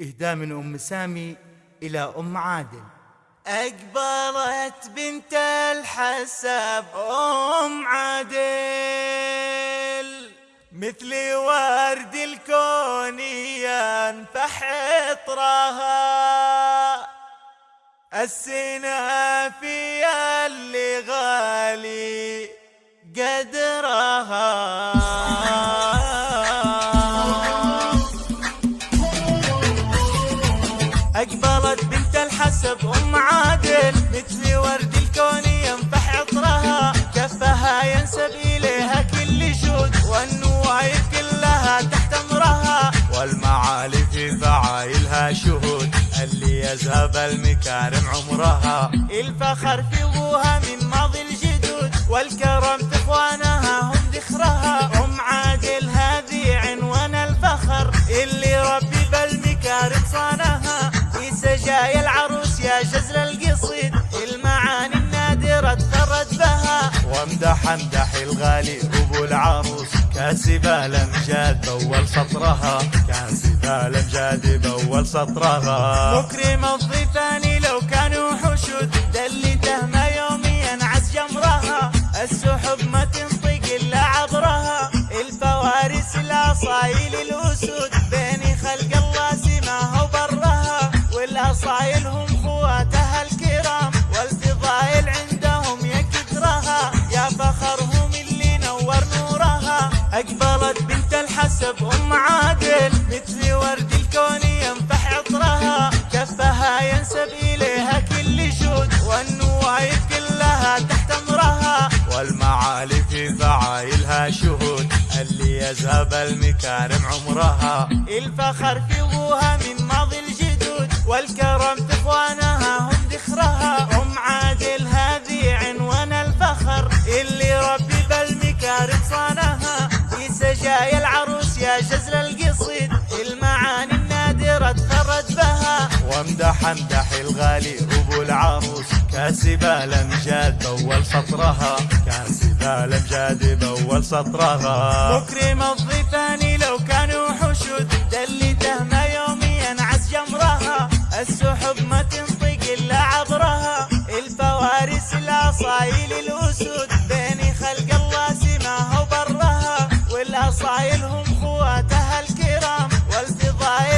إهداء من أم سامي إلى أم عادل. أقبلت بنت الحسب أم عادل. مثل ورد الكون ينفح عطرها السنة في اللي غالي قدرها أقبلت بنت الحسب أم عادل. مثل ورد الكون ينفح عطرها. كفها ينسب إليها كل شود والنوايب كلها تحت أمرها. والمعالي في فعايلها شهود. اللي يذهب المكارم عمرها. الفخر في أبوها من ماضي الجدود. والكرم في إخوانها هم ذخرها. أم عادل هذه عنوان الفخر. اللي ربي بالمكارم صانها. سجايا العروس يا جزل القصيد المعاني النادرة تفرد بها. وامدح امدح الغالي أبو العروس كاسبة الامجاد باول سطرها. كاسبة الامجاد باول سطرها. مكرم الضيفان لو كانوا حشود دلته ما يوميا عز جمرها. السحب ما تنطق إلا عبرها. الفوارس الاصايل الاسود عادل مثل ورد الكون ينفح عطرها. كفها ينسب إليها كل شود والنوايب كلها تحت أمرها. والمعالي في فعايلها شهود. اللي يذهب المكارم عمرها. الفخر في ابوها من ماضي الجدود. والكرم في جزل القصيد المعاني النادرة تفرد بها. وامدح امدح الغالي أبو العروس. كاسبة الامجاد باول سطرها. كاسبة الامجاد باول سطرها. مكرم الضيفان لو كانوا حشود دلته ما يوميا عز جمرها. السحب ما تنطق إلا عبرها. الفوارس الاصايل والاصايل هم خواتها الكرام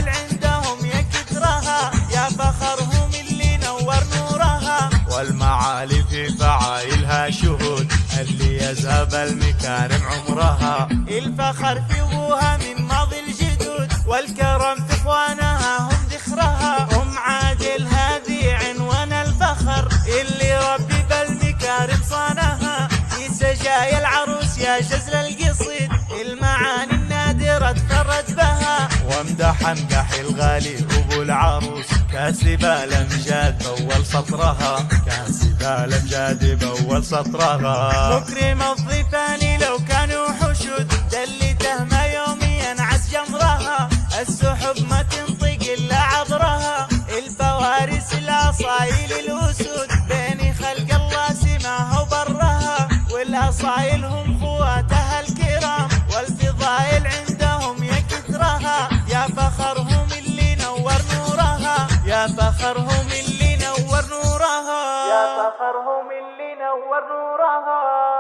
عندهم يا كثرها يا فخرهم اللي نور نورها. والمعالي في فعايلها شهود اللي يذهب المكارم عمرها. الفخر في وامدح امدح الغالي ابو العروس كاسبة الامجاد باول سطرها. كاسبة الامجاد باول سطرها. مكرم الضيفان لو كانوا حشود دلته ما يوميا عز جمرها. السحب ما تنطق إلا عبرها. الفوارس الاصايل الأسود. بين خلق الله سماها وبرها. والأصايل صخرهم اللي نور نورها يا صخرهم اللي نور نورها